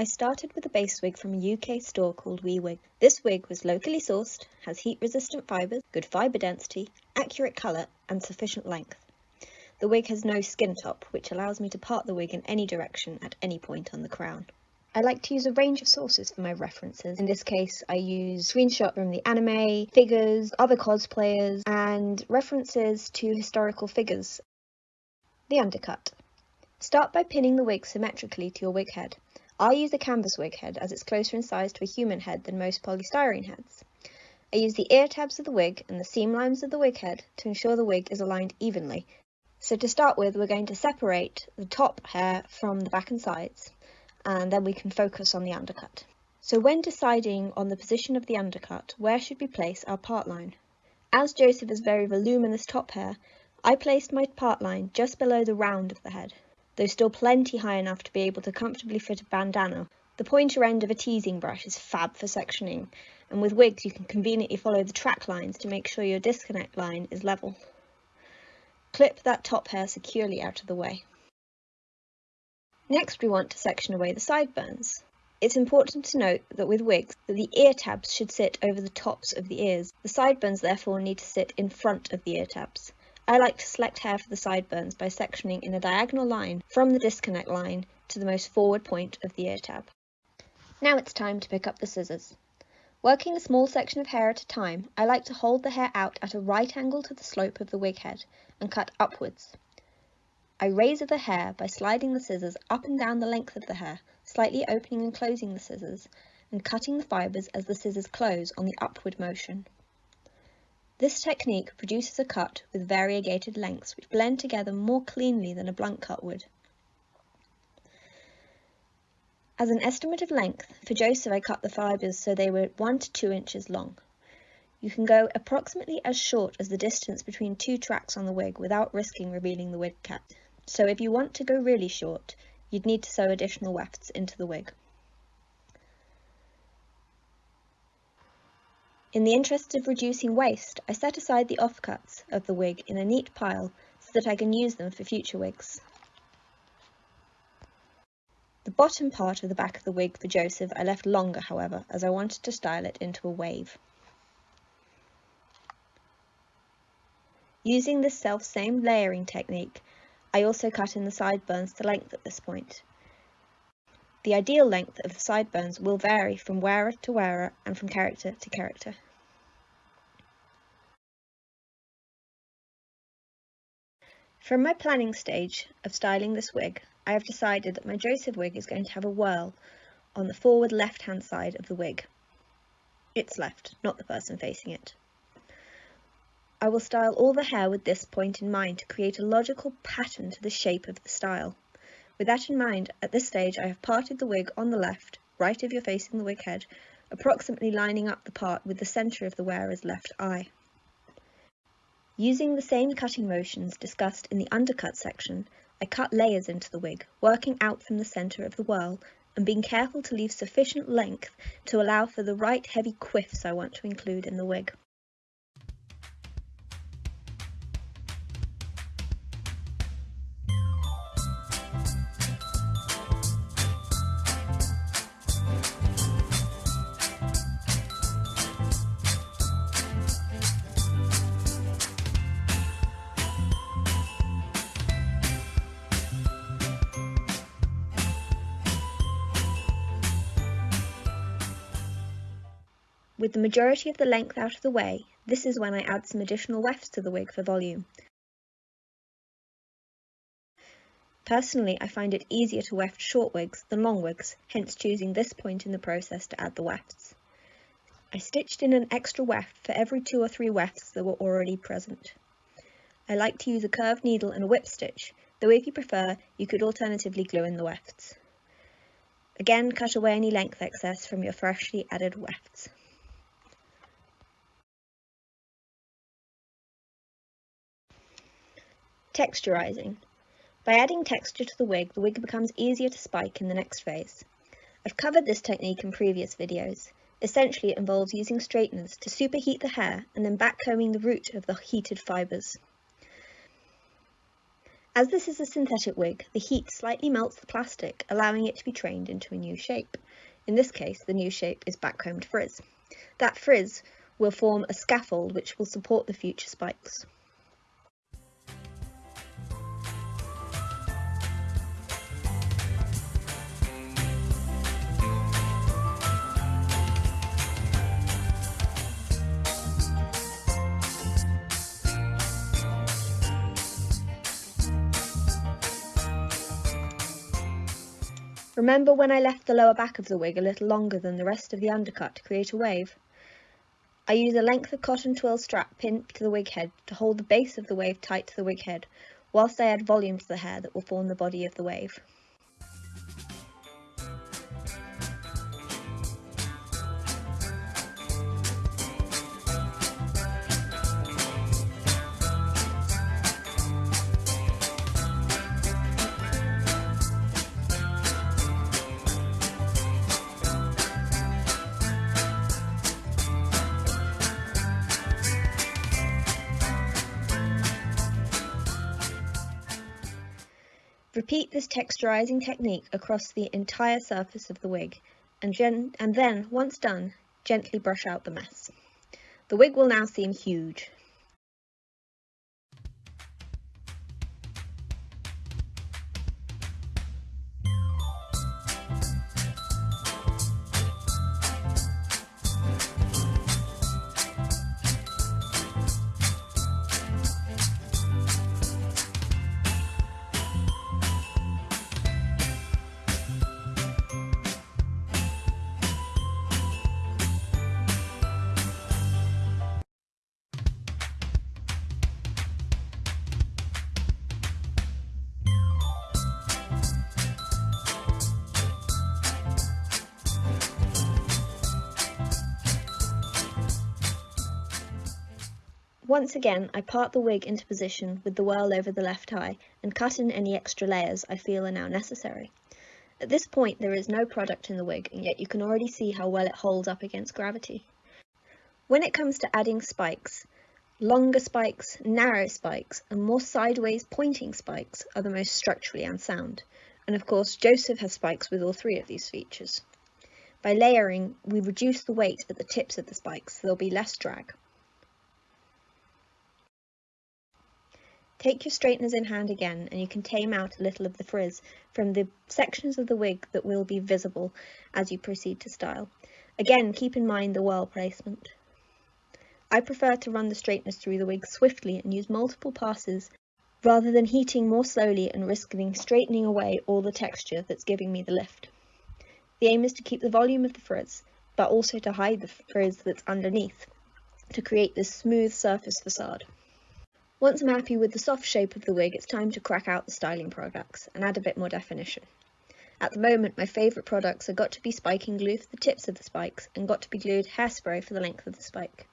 I started with a base wig from a UK store called WeWig. This wig was locally sourced, has heat resistant fibres, good fibre density, accurate colour and sufficient length. The wig has no skin top, which allows me to part the wig in any direction at any point on the crown. I like to use a range of sources for my references. In this case, I use screenshots from the anime, figures, other cosplayers, and references to historical figures. The undercut. Start by pinning the wig symmetrically to your wig head. I use a canvas wig head as it's closer in size to a human head than most polystyrene heads. I use the ear tabs of the wig and the seam lines of the wig head to ensure the wig is aligned evenly. So to start with, we're going to separate the top hair from the back and sides, and then we can focus on the undercut. So when deciding on the position of the undercut, where should we place our part line? As Joseph has very voluminous top hair, I placed my part line just below the round of the head though still plenty high enough to be able to comfortably fit a bandana. The pointer end of a teasing brush is fab for sectioning, and with wigs you can conveniently follow the track lines to make sure your disconnect line is level. Clip that top hair securely out of the way. Next we want to section away the sideburns. It's important to note that with wigs that the ear tabs should sit over the tops of the ears. The sideburns therefore need to sit in front of the ear tabs. I like to select hair for the sideburns by sectioning in a diagonal line from the disconnect line to the most forward point of the ear tab. Now it's time to pick up the scissors. Working a small section of hair at a time, I like to hold the hair out at a right angle to the slope of the wig head and cut upwards. I razor the hair by sliding the scissors up and down the length of the hair, slightly opening and closing the scissors, and cutting the fibres as the scissors close on the upward motion. This technique produces a cut with variegated lengths which blend together more cleanly than a blunt cut would. As an estimate of length, for Joseph I cut the fibres so they were 1 to 2 inches long. You can go approximately as short as the distance between two tracks on the wig without risking revealing the wig cap. So if you want to go really short, you'd need to sew additional wefts into the wig. In the interest of reducing waste, I set aside the offcuts of the wig in a neat pile so that I can use them for future wigs. The bottom part of the back of the wig for Joseph I left longer, however, as I wanted to style it into a wave. Using this self-same layering technique, I also cut in the sideburns to length at this point. The ideal length of the sideburns will vary from wearer to wearer and from character to character. From my planning stage of styling this wig, I have decided that my Joseph wig is going to have a whirl on the forward left-hand side of the wig. It's left, not the person facing it. I will style all the hair with this point in mind to create a logical pattern to the shape of the style. With that in mind, at this stage I have parted the wig on the left, right of your facing the wig head, approximately lining up the part with the centre of the wearer's left eye. Using the same cutting motions discussed in the undercut section, I cut layers into the wig, working out from the centre of the whirl and being careful to leave sufficient length to allow for the right heavy quiffs I want to include in the wig. With the majority of the length out of the way, this is when I add some additional wefts to the wig for volume. Personally, I find it easier to weft short wigs than long wigs, hence choosing this point in the process to add the wefts. I stitched in an extra weft for every two or three wefts that were already present. I like to use a curved needle and a whip stitch, though if you prefer, you could alternatively glue in the wefts. Again, cut away any length excess from your freshly added wefts. Texturizing. By adding texture to the wig, the wig becomes easier to spike in the next phase. I've covered this technique in previous videos. Essentially, it involves using straighteners to superheat the hair and then backcombing the root of the heated fibres. As this is a synthetic wig, the heat slightly melts the plastic, allowing it to be trained into a new shape. In this case, the new shape is backcombed frizz. That frizz will form a scaffold which will support the future spikes. Remember when I left the lower back of the wig a little longer than the rest of the undercut to create a wave? I use a length of cotton twill strap pinned to the wig head to hold the base of the wave tight to the wig head, whilst I add volume to the hair that will form the body of the wave. Repeat this texturizing technique across the entire surface of the wig and, and, then, once done, gently brush out the mess. The wig will now seem huge, Once again, I part the wig into position with the whirl over the left eye and cut in any extra layers I feel are now necessary. At this point there is no product in the wig and yet you can already see how well it holds up against gravity. When it comes to adding spikes, longer spikes, narrow spikes and more sideways pointing spikes are the most structurally unsound. And of course Joseph has spikes with all three of these features. By layering, we reduce the weight at the tips of the spikes so there'll be less drag. Take your straighteners in hand again and you can tame out a little of the frizz from the sections of the wig that will be visible as you proceed to style. Again, keep in mind the whirl placement. I prefer to run the straighteners through the wig swiftly and use multiple passes rather than heating more slowly and risking straightening away all the texture that's giving me the lift. The aim is to keep the volume of the frizz, but also to hide the frizz that's underneath to create this smooth surface facade. Once I'm happy with the soft shape of the wig, it's time to crack out the styling products and add a bit more definition. At the moment, my favourite products are got2b spiking glue for the tips of the spikes and got2b glued hairspray for the length of the spike.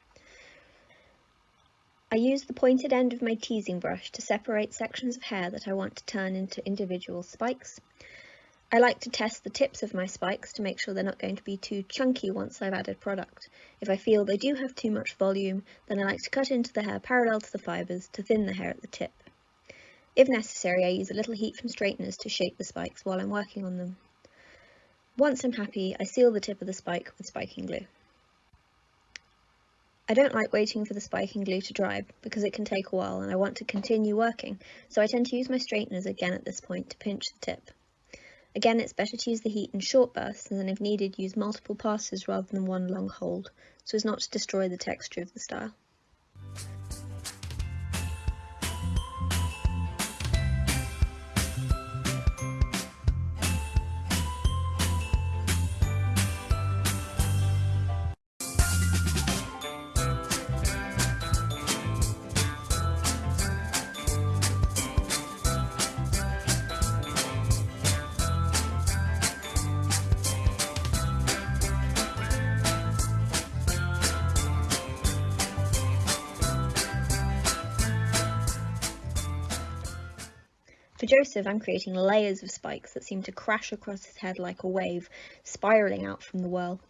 I use the pointed end of my teasing brush to separate sections of hair that I want to turn into individual spikes. I like to test the tips of my spikes to make sure they're not going to be too chunky once I've added product. If I feel they do have too much volume, then I like to cut into the hair parallel to the fibres to thin the hair at the tip. If necessary, I use a little heat from straighteners to shape the spikes while I'm working on them. Once I'm happy, I seal the tip of the spike with spiking glue. I don't like waiting for the spiking glue to dry because it can take a while and I want to continue working, so I tend to use my straighteners again at this point to pinch the tip. Again, it's better to use the heat in short bursts and then if needed use multiple passes rather than one long hold, so as not to destroy the texture of the style. Joseph, I'm creating layers of spikes that seem to crash across his head like a wave, spiralling out from the whirl.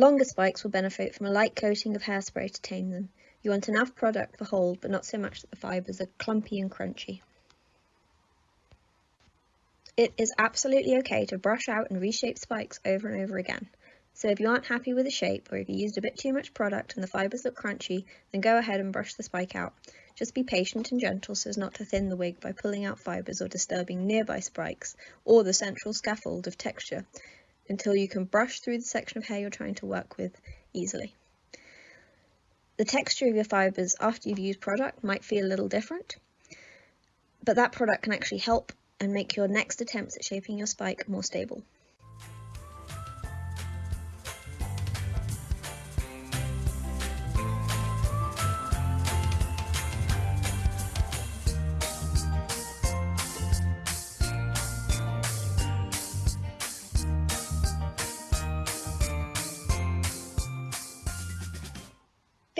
Longer spikes will benefit from a light coating of hairspray to tame them. You want enough product for hold, but not so much that the fibres are clumpy and crunchy. It is absolutely okay to brush out and reshape spikes over and over again. So if you aren't happy with the shape, or if you used a bit too much product and the fibres look crunchy, then go ahead and brush the spike out. Just be patient and gentle so as not to thin the wig by pulling out fibres or disturbing nearby spikes or the central scaffold of texture until you can brush through the section of hair you're trying to work with easily. The texture of your fibres after you've used product might feel a little different, but that product can actually help and make your next attempts at shaping your spike more stable.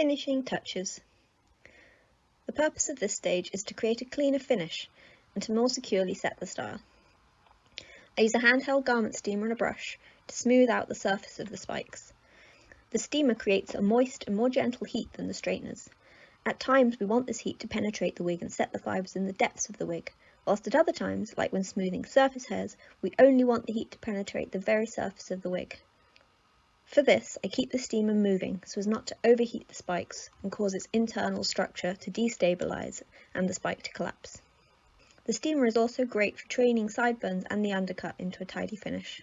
Finishing touches. The purpose of this stage is to create a cleaner finish and to more securely set the style. I use a handheld garment steamer and a brush to smooth out the surface of the spikes. The steamer creates a moist and more gentle heat than the straighteners. At times we want this heat to penetrate the wig and set the fibres in the depths of the wig, whilst at other times, like when smoothing surface hairs, we only want the heat to penetrate the very surface of the wig. For this, I keep the steamer moving so as not to overheat the spikes and cause its internal structure to destabilise and the spike to collapse. The steamer is also great for training sideburns and the undercut into a tidy finish.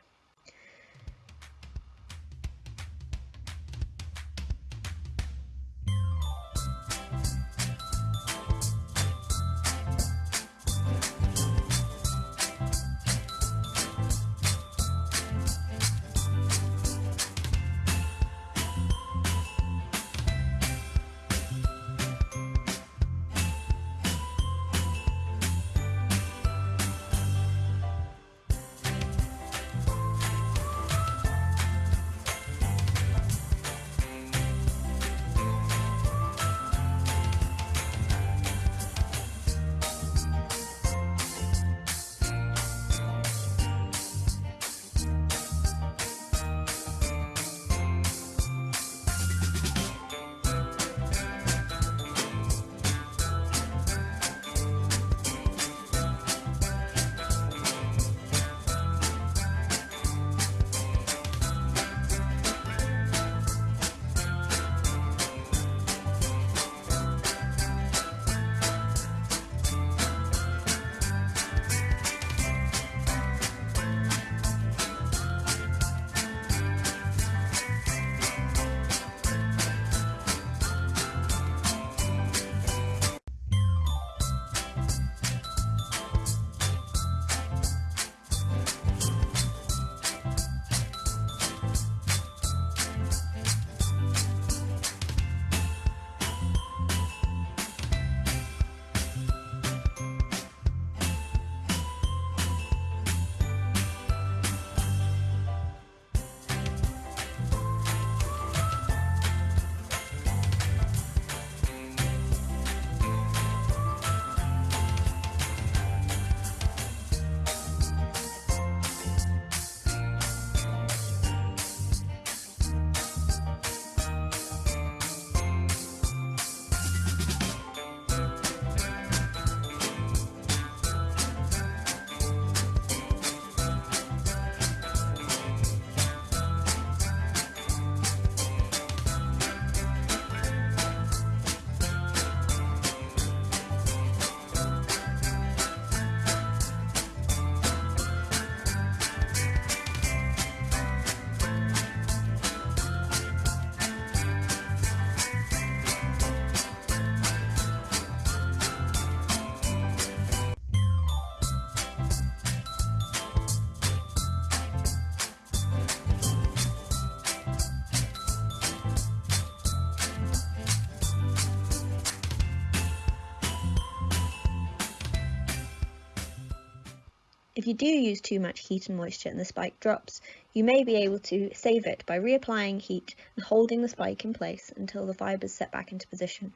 If you do use too much heat and moisture and the spike drops, you may be able to save it by reapplying heat and holding the spike in place until the fibres set back into position.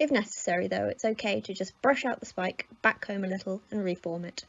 If necessary though, it's okay to just brush out the spike, back comb a little and reform it.